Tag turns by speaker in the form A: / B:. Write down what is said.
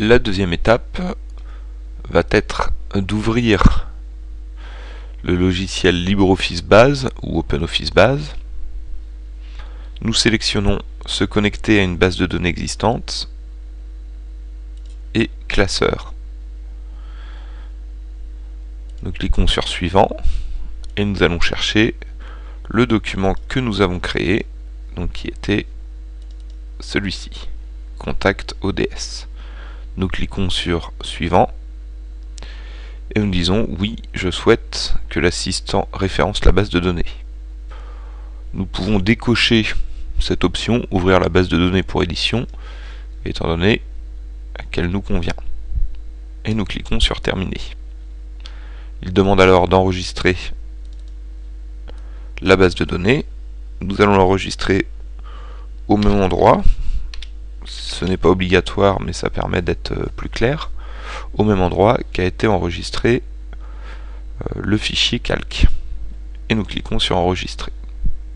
A: La deuxième étape va être d'ouvrir le logiciel LibreOffice Base ou OpenOffice Base. Nous sélectionnons se connecter à une base de données existante et classeur. Nous cliquons sur suivant et nous allons chercher le document que nous avons créé, donc qui était celui-ci, contact ODS. Nous cliquons sur suivant et nous disons oui, je souhaite que l'assistant référence la base de données. Nous pouvons décocher cette option, ouvrir la base de données pour édition, étant donné qu'elle nous convient. Et nous cliquons sur terminer. Il demande alors d'enregistrer la base de données. Nous allons l'enregistrer au même endroit, ce n'est pas obligatoire mais ça permet d'être euh, plus clair, au même endroit qu'a été enregistré euh, le fichier calque. Et nous cliquons sur enregistrer.